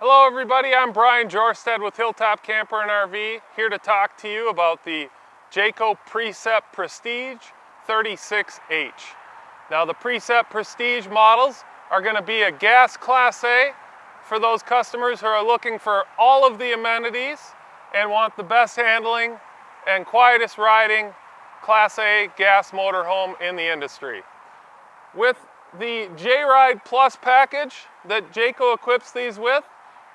Hello everybody, I'm Brian Jorstad with Hilltop Camper and RV, here to talk to you about the Jayco Precept Prestige 36H. Now the Precept Prestige models are going to be a gas Class A for those customers who are looking for all of the amenities and want the best handling and quietest riding Class A gas motorhome in the industry. With the J-Ride Plus package that Jayco equips these with,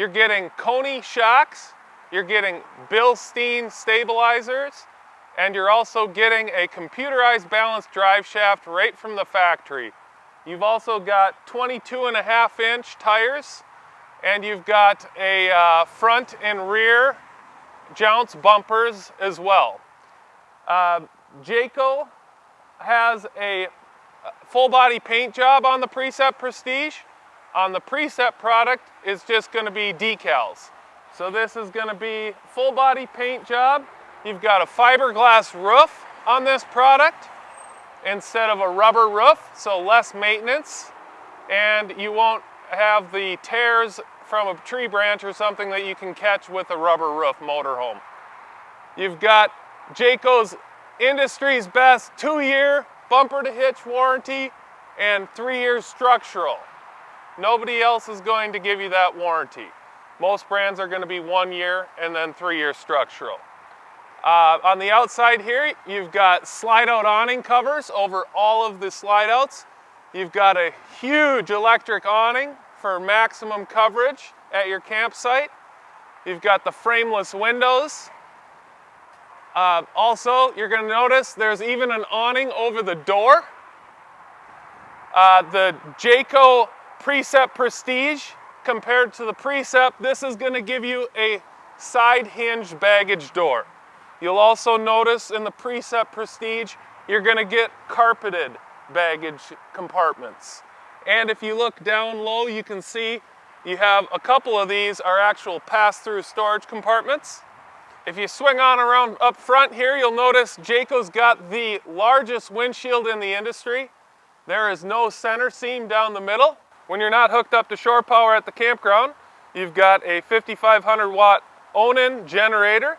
you're getting Koni shocks, you're getting Bilstein stabilizers, and you're also getting a computerized balanced drive shaft right from the factory. You've also got 22 and a half inch tires, and you've got a uh, front and rear jounce bumpers as well. Uh, Jayco has a full body paint job on the Precept Prestige. On the Precept product is just going to be decals. So this is going to be full body paint job. You've got a fiberglass roof on this product instead of a rubber roof, so less maintenance. And you won't have the tears from a tree branch or something that you can catch with a rubber roof motorhome. You've got Jayco's industry's best two-year bumper to hitch warranty and three years structural. Nobody else is going to give you that warranty. Most brands are going to be one year and then three years structural. Uh, on the outside here, you've got slide out awning covers over all of the slide outs. You've got a huge electric awning for maximum coverage at your campsite. You've got the frameless windows. Uh, also, you're going to notice there's even an awning over the door. Uh, the Jayco Precept Prestige compared to the Precept, this is going to give you a side hinged baggage door. You'll also notice in the Precept Prestige, you're going to get carpeted baggage compartments. And if you look down low, you can see you have a couple of these are actual pass-through storage compartments. If you swing on around up front here, you'll notice Jayco's got the largest windshield in the industry. There is no center seam down the middle. When you're not hooked up to shore power at the campground, you've got a 5500 watt Onan generator.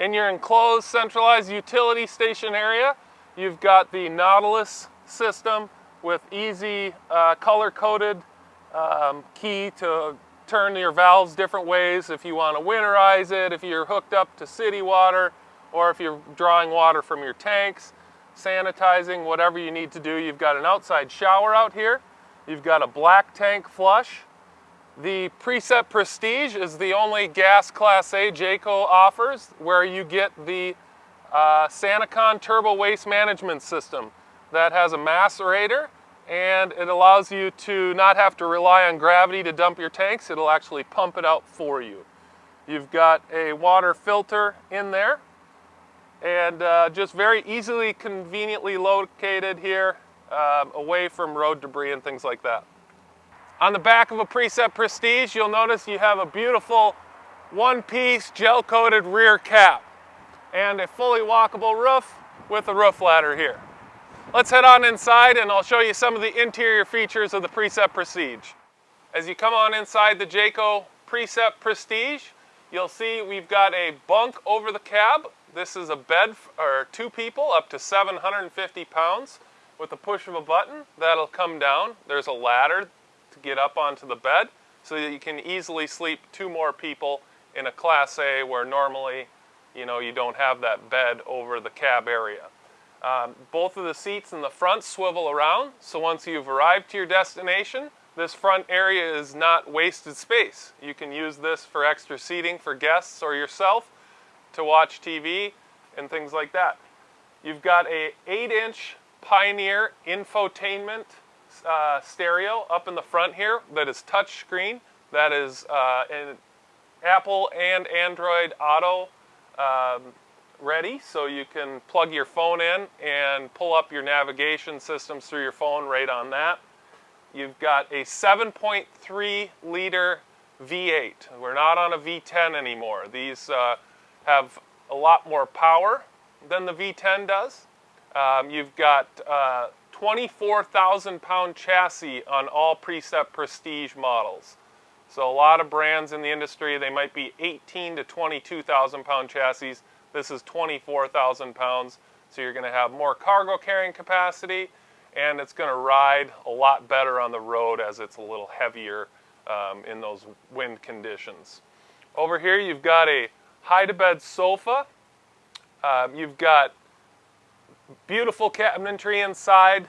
In your enclosed centralized utility station area, you've got the Nautilus system with easy uh, color-coded um, key to turn your valves different ways if you want to winterize it, if you're hooked up to city water, or if you're drawing water from your tanks, sanitizing, whatever you need to do. You've got an outside shower out here. You've got a black tank flush. The Precept Prestige is the only gas Class A Jayco offers where you get the uh, Turbo Waste Management System that has a macerator and it allows you to not have to rely on gravity to dump your tanks. It'll actually pump it out for you. You've got a water filter in there and uh, just very easily, conveniently located here um, away from road debris and things like that. On the back of a Precept Prestige, you'll notice you have a beautiful one-piece gel-coated rear cap and a fully walkable roof with a roof ladder here. Let's head on inside and I'll show you some of the interior features of the Precept Prestige. As you come on inside the Jayco Precept Prestige, you'll see we've got a bunk over the cab. This is a bed for two people up to 750 pounds. With the push of a button, that'll come down. There's a ladder to get up onto the bed so that you can easily sleep two more people in a Class A where normally, you know, you don't have that bed over the cab area. Um, both of the seats in the front swivel around, so once you've arrived to your destination, this front area is not wasted space. You can use this for extra seating for guests or yourself to watch TV and things like that. You've got a 8-inch Pioneer infotainment uh, stereo up in the front here that is touchscreen. That is uh, an Apple and Android Auto um, ready, so you can plug your phone in and pull up your navigation systems through your phone right on that. You've got a 7.3 liter V8. We're not on a V10 anymore. These uh, have a lot more power than the V10 does. Um, you've got uh, 24,000 pound chassis on all Precept Prestige models. So a lot of brands in the industry, they might be 18 to 22,000 pound chassis. This is 24,000 pounds. So you're gonna have more cargo carrying capacity and it's gonna ride a lot better on the road as it's a little heavier um, in those wind conditions. Over here you've got a hide-to-bed sofa. Um, you've got beautiful cabinetry inside,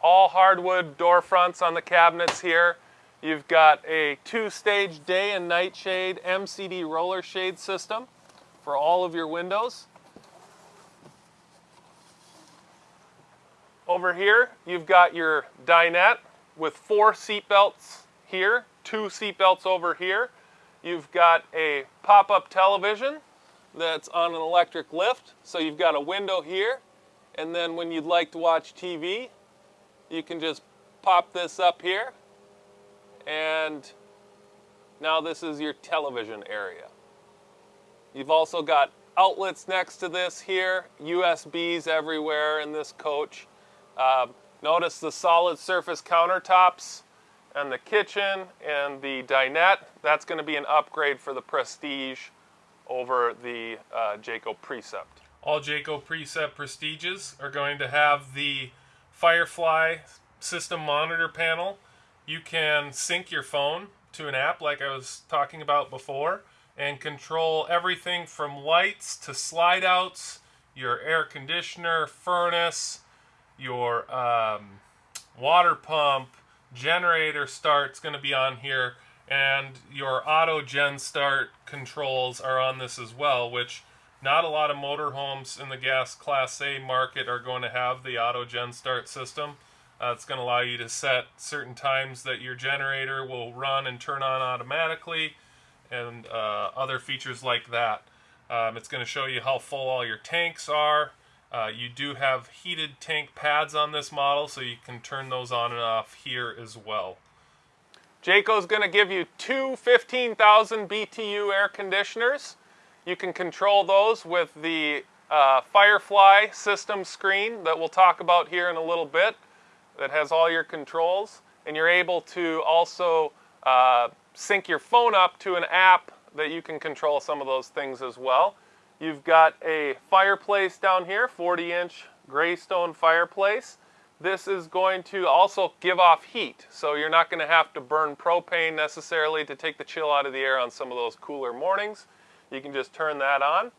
all hardwood door fronts on the cabinets here. You've got a two-stage day and night shade MCD roller shade system for all of your windows. Over here, you've got your dinette with four seat belts here, two seat belts over here. You've got a pop-up television that's on an electric lift. So you've got a window here, and then when you'd like to watch TV, you can just pop this up here and now this is your television area. You've also got outlets next to this here, USBs everywhere in this coach. Uh, notice the solid surface countertops and the kitchen and the dinette. That's going to be an upgrade for the Prestige over the uh, Jayco Precept. All Jayco Precept Prestiges are going to have the Firefly system monitor panel you can sync your phone to an app like I was talking about before and control everything from lights to slide outs, your air conditioner, furnace, your um, water pump, generator start's going to be on here, and your auto gen start controls are on this as well, which not a lot of motorhomes in the gas class A market are going to have the auto gen start system. Uh, it's going to allow you to set certain times that your generator will run and turn on automatically and uh, other features like that. Um, it's going to show you how full all your tanks are. Uh, you do have heated tank pads on this model, so you can turn those on and off here as well. Jayco's going to give you two 15,000 BTU air conditioners. You can control those with the uh, Firefly system screen that we'll talk about here in a little bit that has all your controls, and you're able to also uh, sync your phone up to an app that you can control some of those things as well. You've got a fireplace down here, 40 inch Greystone fireplace. This is going to also give off heat, so you're not going to have to burn propane necessarily to take the chill out of the air on some of those cooler mornings. You can just turn that on.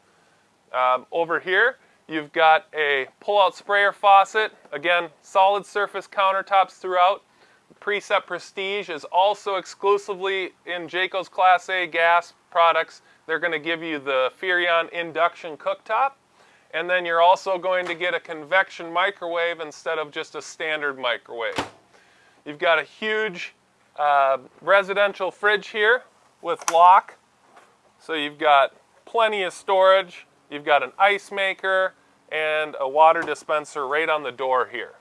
Um, over here, You've got a pull-out sprayer faucet. Again, solid surface countertops throughout. Precept Prestige is also exclusively in Jayco's Class A gas products. They're going to give you the Furrion induction cooktop. And then you're also going to get a convection microwave instead of just a standard microwave. You've got a huge uh, residential fridge here with lock. So you've got plenty of storage. You've got an ice maker and a water dispenser right on the door here.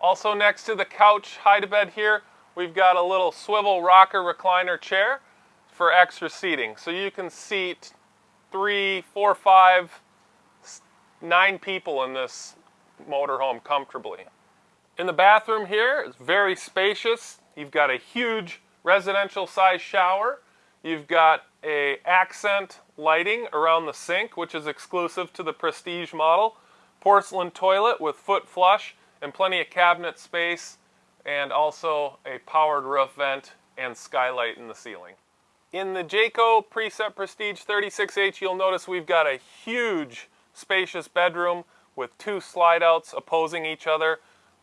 Also next to the couch hide-to-bed here, we've got a little swivel rocker recliner chair for extra seating. So you can seat three, four, five, nine people in this motorhome comfortably. In the bathroom here, it's very spacious. You've got a huge residential size shower. You've got a accent lighting around the sink, which is exclusive to the Prestige model, porcelain toilet with foot flush, and plenty of cabinet space, and also a powered roof vent and skylight in the ceiling. In the Jayco Precept Prestige 36H, you'll notice we've got a huge spacious bedroom with two slide outs opposing each other.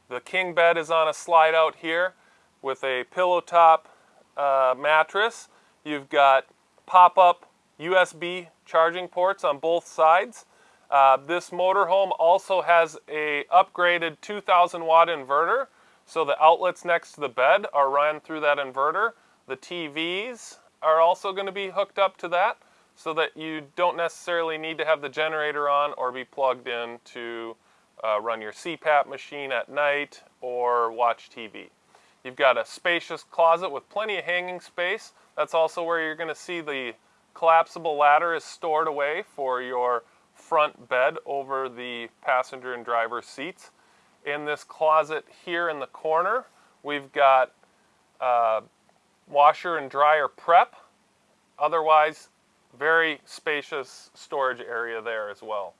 The king bed is on a slide out here with a pillow top uh, mattress You've got pop-up USB charging ports on both sides. Uh, this motorhome also has a upgraded 2000 watt inverter. So the outlets next to the bed are run through that inverter. The TVs are also going to be hooked up to that so that you don't necessarily need to have the generator on or be plugged in to uh, run your CPAP machine at night or watch TV. You've got a spacious closet with plenty of hanging space. That's also where you're going to see the collapsible ladder is stored away for your front bed over the passenger and driver seats. In this closet here in the corner, we've got uh, washer and dryer prep. Otherwise, very spacious storage area there as well.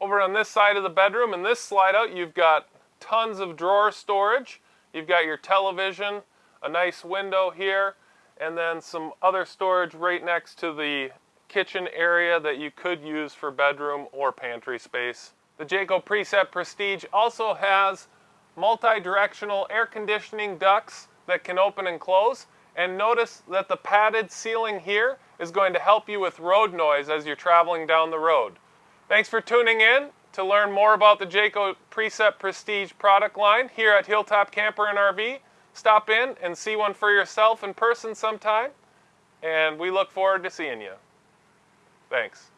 Over on this side of the bedroom, in this slide out, you've got tons of drawer storage. You've got your television, a nice window here, and then some other storage right next to the kitchen area that you could use for bedroom or pantry space. The Jayco Precept Prestige also has multi-directional air conditioning ducts that can open and close. And notice that the padded ceiling here is going to help you with road noise as you're traveling down the road. Thanks for tuning in. To learn more about the Jayco Precept Prestige product line here at Hilltop Camper and RV, stop in and see one for yourself in person sometime. And we look forward to seeing you. Thanks.